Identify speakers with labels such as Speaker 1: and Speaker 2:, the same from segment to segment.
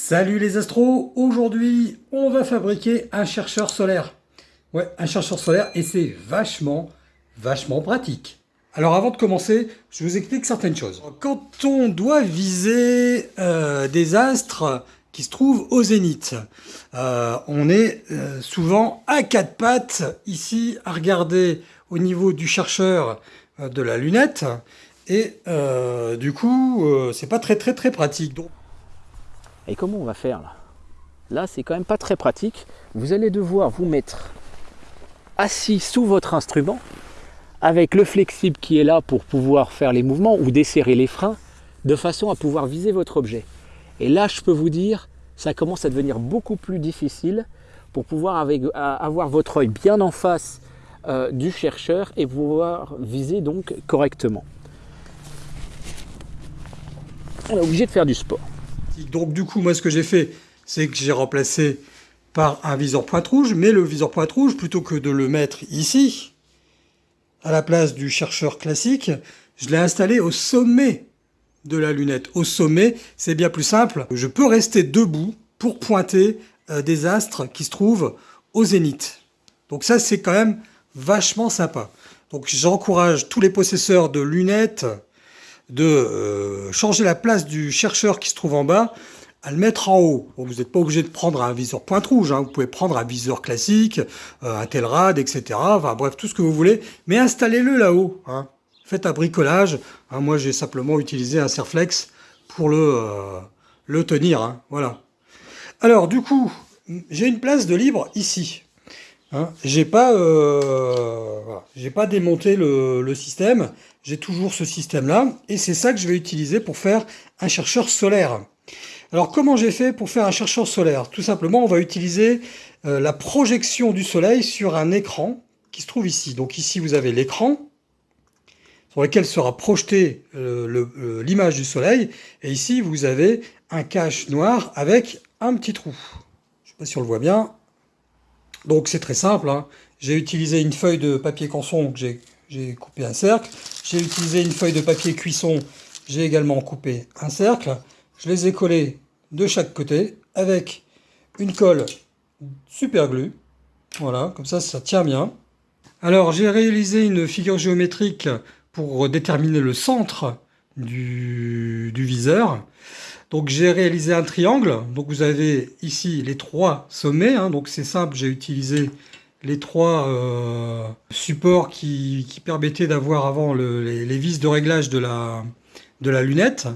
Speaker 1: Salut les astros, aujourd'hui on va fabriquer un chercheur solaire. Ouais, un chercheur solaire et c'est vachement, vachement pratique. Alors avant de commencer, je vous explique certaines choses. Quand on doit viser euh, des astres qui se trouvent au zénith, euh, on est euh, souvent à quatre pattes ici à regarder au niveau du chercheur de la lunette et du coup c'est pas très très très pratique.
Speaker 2: Et comment on va faire là? Là, c'est quand même pas très pratique. Vous allez devoir vous mettre assis sous votre instrument avec le flexible qui est là pour pouvoir faire les mouvements ou desserrer les freins de façon à pouvoir viser votre objet. Et là, je peux vous dire, ça commence à devenir beaucoup plus difficile pour pouvoir avoir votre œil bien en face euh, du chercheur et pouvoir viser donc correctement. On est obligé de faire du sport.
Speaker 1: Donc du coup, moi ce que j'ai fait, c'est que j'ai remplacé par un viseur pointe rouge, mais le viseur pointe rouge, plutôt que de le mettre ici, à la place du chercheur classique, je l'ai installé au sommet de la lunette. Au sommet, c'est bien plus simple. Je peux rester debout pour pointer euh, des astres qui se trouvent au zénith. Donc ça, c'est quand même vachement sympa. Donc j'encourage tous les possesseurs de lunettes, de euh, changer la place du chercheur qui se trouve en bas à le mettre en haut. vous n'êtes pas obligé de prendre un viseur pointe rouge, hein. vous pouvez prendre un viseur classique, euh, un Telrad, etc. Enfin bref, tout ce que vous voulez, mais installez-le là-haut. Hein. Faites un bricolage. Hein. Moi, j'ai simplement utilisé un Serflex pour le, euh, le tenir. Voilà. Alors, du coup, j'ai une place de libre ici. Hein, j'ai pas, euh, pas démonté le, système, j'ai toujours ce système-là, et c'est ça que je vais utiliser pour faire un chercheur solaire. Alors comment j'ai fait pour faire un chercheur solaire? Tout simplement, on va utiliser euh, la projection du soleil sur un écran qui se trouve ici. Donc ici, vous avez l'écran sur lequel sera projeté euh, l'image du soleil, et ici, vous avez un cache noir avec un petit trou. Je sais pas si on le voit bien, donc c'est très simple, hein. j'ai utilisé une feuille de papier canson, j'ai coupé un cercle, j'ai utilisé une feuille de papier cuisson, j'ai également coupé un cercle, je les ai collés de chaque côté avec une colle super glue, voilà, comme ça ça tient bien. Alors j'ai réalisé une figure géométrique pour déterminer le centre du, du viseur. Donc j'ai réalisé un triangle. Donc vous avez ici les trois sommets. Hein. donc c'est simple, j'ai utilisé les trois euh, supports qui, permettaient d'avoir avant les, vis de réglage de la, de la lunette.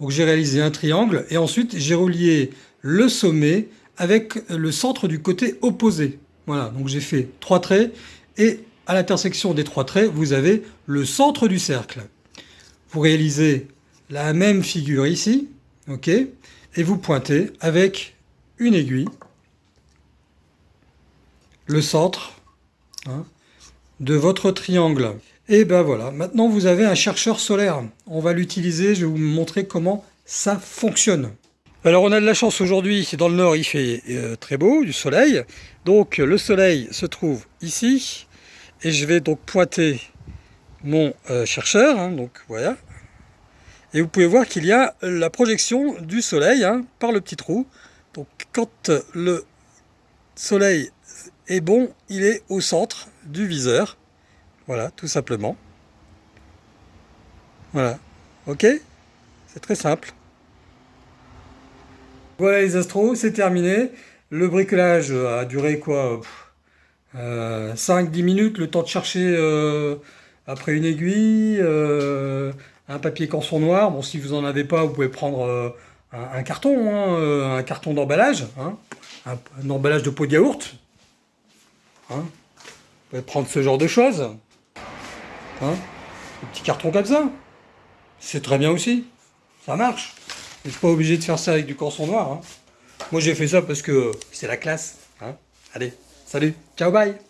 Speaker 1: Donc j'ai réalisé un triangle et ensuite j'ai relié le sommet avec le centre du côté opposé. Voilà, donc j'ai fait trois traits et à l'intersection des trois traits, vous avez le centre du cercle. Vous réalisez la même figure ici, ok Et vous pointez avec une aiguille le centre hein, de votre triangle. Et ben voilà, maintenant vous avez un chercheur solaire. On va l'utiliser, je vais vous montrer comment ça fonctionne. Alors on a de la chance aujourd'hui, dans le nord il fait euh, très beau, du soleil. Donc le soleil se trouve ici. Et je vais donc pointer mon euh, chercheur. Hein, donc voilà, et vous pouvez voir qu'il y a la projection du soleil hein, par le petit trou. Donc quand le soleil est bon, il est au centre du viseur. Voilà, tout simplement. Voilà, ok? C'est très simple. Voilà les astros, c'est terminé. Le bricolage a duré quoi? 5-10 euh, minutes, le temps de chercher euh, après une aiguille, euh, un papier canson noir. Bon, si vous n'en avez pas, vous pouvez prendre euh, un, carton, hein, euh, un carton d'emballage, hein, un, emballage de pot de yaourt. Hein. Vous pouvez prendre ce genre de choses. un petit carton comme ça. C'est très bien aussi. Ça marche. Vous n'êtes pas obligé de faire ça avec du canson noir. Moi, j'ai fait ça parce que c'est la classe. Allez, salut, ciao, bye